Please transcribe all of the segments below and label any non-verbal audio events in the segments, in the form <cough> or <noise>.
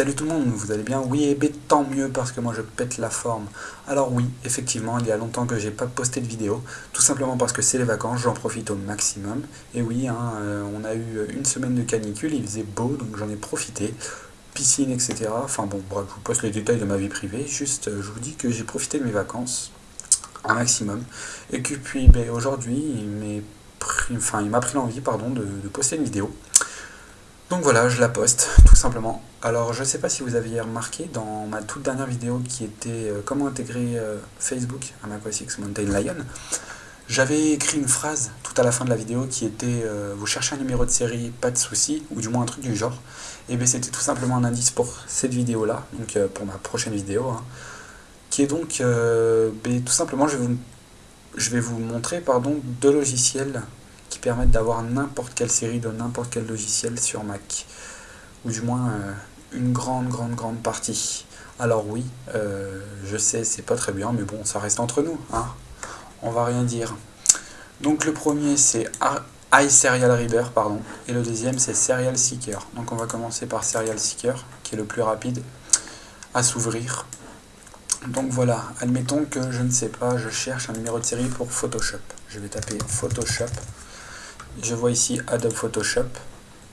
Salut tout le monde, vous allez bien? Oui, et ben, tant mieux parce que moi je pète la forme. Alors oui, effectivement, il y a longtemps que j'ai pas posté de vidéo, tout simplement parce que c'est les vacances, j'en profite au maximum. Et oui, hein, euh, on a eu une semaine de canicule, il faisait beau, donc j'en ai profité. Piscine, etc. Enfin bon, bref, je vous poste les détails de ma vie privée, juste euh, je vous dis que j'ai profité de mes vacances un maximum. Et que puis ben, aujourd'hui, il m'a pris l'envie pardon, de poster une vidéo. Donc voilà, je la poste, <laughs> tout simplement. Alors, je ne sais pas si vous aviez remarqué dans ma toute dernière vidéo qui était euh, comment intégrer euh, Facebook à macOS Mountain Lion, j'avais écrit une phrase tout à la fin de la vidéo qui était euh, Vous cherchez un numéro de série, pas de souci », ou du moins un truc du genre. Et bien c'était tout simplement un indice pour cette vidéo-là, donc pour ma prochaine vidéo, hein, qui est donc, ben, tout simplement, je vais vous, je vais vous montrer deux logiciels qui permettent d'avoir n'importe quelle série de n'importe quel logiciel sur Mac. Ou du moins euh, une grande, grande, grande partie. Alors oui, euh, je sais, c'est pas très bien, mais bon, ça reste entre nous. Hein. On va rien dire. Donc le premier, c'est iSerial pardon. Et le deuxième, c'est Serial Seeker. Donc on va commencer par Serial Seeker, qui est le plus rapide à s'ouvrir. Donc voilà, admettons que je ne sais pas, je cherche un numéro de série pour Photoshop. Je vais taper Photoshop je vois ici Adobe Photoshop.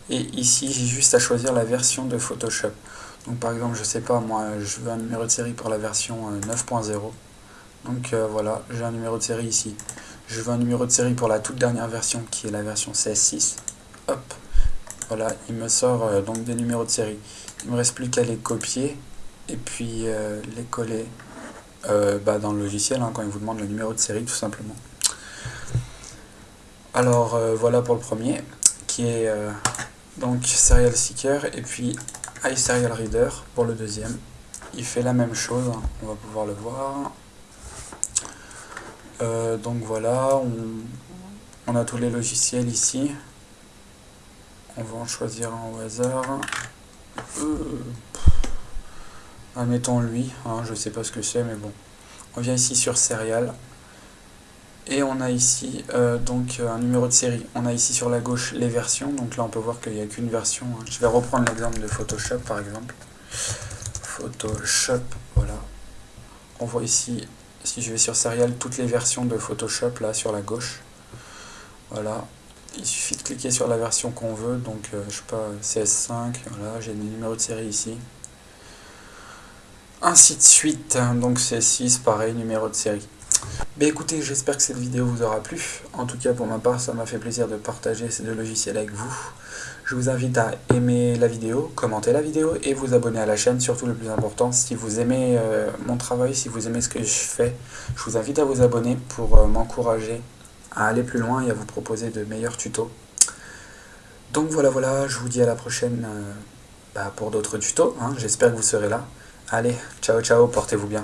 Et ici j'ai juste à choisir la version de Photoshop. Donc par exemple je sais pas moi je veux un numéro de série pour la version 9.0 euh, donc euh, voilà j'ai un numéro de série ici. Je veux un numéro de série pour la toute dernière version qui est la version CS6 hop. Voilà il me sort euh, donc des numéros de série. Il me reste plus qu'à les copier. Et puis les coller bah, dans le logiciel hein, quand il vous demande le numéro de série tout simplement alors euh, voilà pour le premier, qui est euh, donc Serial Seeker, et puis iSerial Reader pour le deuxième. Il fait la même chose, hein. on va pouvoir le voir. Euh, donc voilà, on, a tous les logiciels ici. On va en choisir un au hasard. admettons lui, hein, je sais pas ce que c'est, mais bon. On vient ici sur Serial. Et on a ici euh, donc euh, un numéro de série. On a ici sur la gauche les versions. Donc là on peut voir qu'il n'y a qu'une version. Hein. Je vais reprendre l'exemple de Photoshop par exemple. Photoshop, voilà. On voit ici, si je vais sur Serial, toutes les versions de Photoshop là sur la gauche. Voilà. Il suffit de cliquer sur la version qu'on veut. Donc euh, je sais pas, CS5, voilà, j'ai le numéro de série ici. Ainsi de suite. Donc CS6, pareil, numéro de série. Ben écoutez, j'espère que cette vidéo vous aura plu. En tout cas, pour ma part, ça m'a fait plaisir de partager ces deux logiciels avec vous. Je vous invite à aimer la vidéo, commenter la vidéo et vous abonner à la chaîne. Surtout le plus important, si vous aimez euh, mon travail, si vous aimez ce que je fais, je vous invite à vous abonner pour euh, m'encourager à aller plus loin et à vous proposer de meilleurs tutos. Donc voilà, voilà, je vous dis à la prochaine euh, bah, pour d'autres tutos. Hein. J'espère que vous serez là. Allez, ciao, ciao, portez-vous bien.